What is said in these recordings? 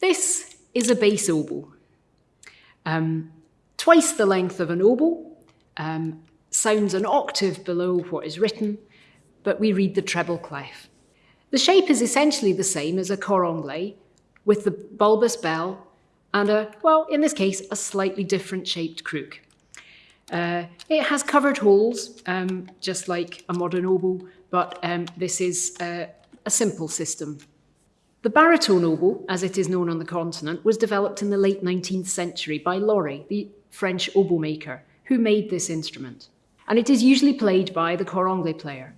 This is a bass oboe. Um, twice the length of an oboe, um, sounds an octave below what is written, but we read the treble clef. The shape is essentially the same as a cor anglais, with the bulbous bell and a, well, in this case, a slightly different shaped crook. Uh, it has covered holes, um, just like a modern oboe, but um, this is uh, a simple system. The baritone oboe, as it is known on the continent, was developed in the late 19th century by Lorée, the French oboe maker, who made this instrument. And it is usually played by the cor anglais player.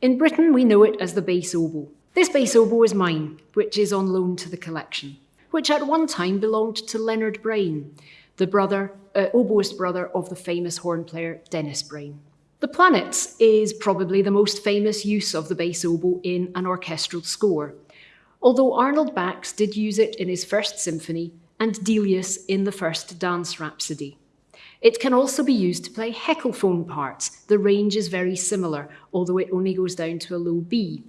In Britain, we know it as the bass oboe. This bass oboe is mine, which is on loan to the collection, which at one time belonged to Leonard Brain, the brother, uh, oboist brother of the famous horn player Dennis Brain. The Planets is probably the most famous use of the bass oboe in an orchestral score, although Arnold Bax did use it in his first symphony and Delius in the first dance rhapsody. It can also be used to play heckelphone parts. The range is very similar, although it only goes down to a low B.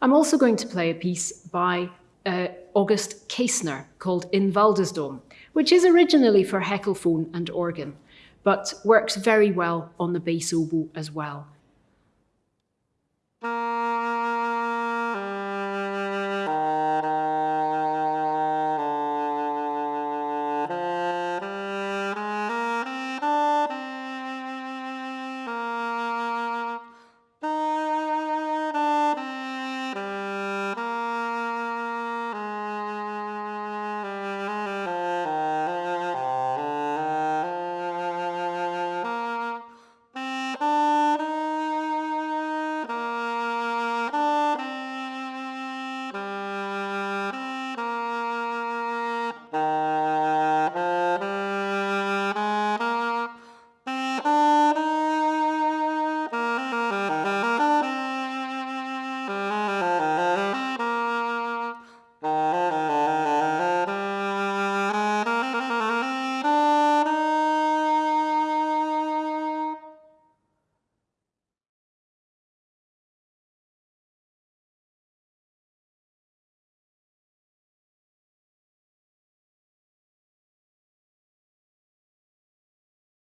I'm also going to play a piece by uh, August Käsner called In Waldesdom, which is originally for heckelphone and organ, but works very well on the bass oboe as well.